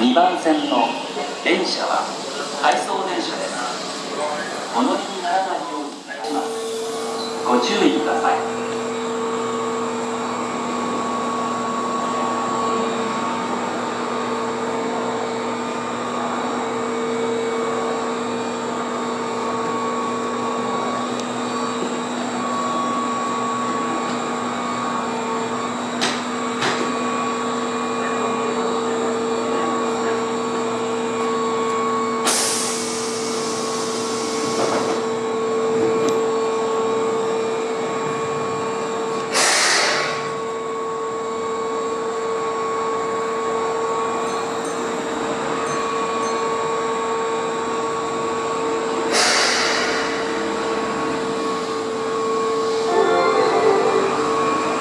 2番線の電車は回送電車ですりにならないようにいたしますご注意ください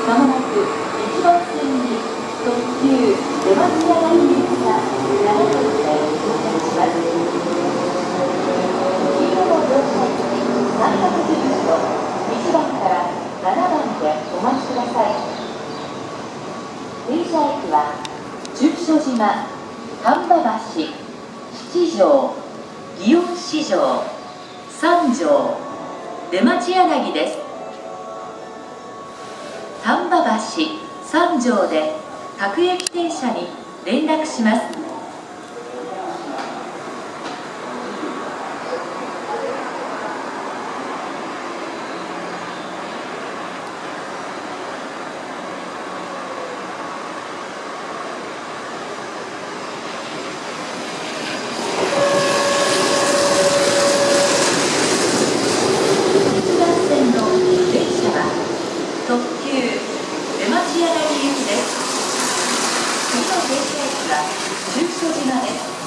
まもなく1番線に特急出町屋が行きが長野で到着します。停車駅は中所島、丹波橋、七条、祇園市場、三条、出町柳です。3条で各駅停車に連絡します。は中所島です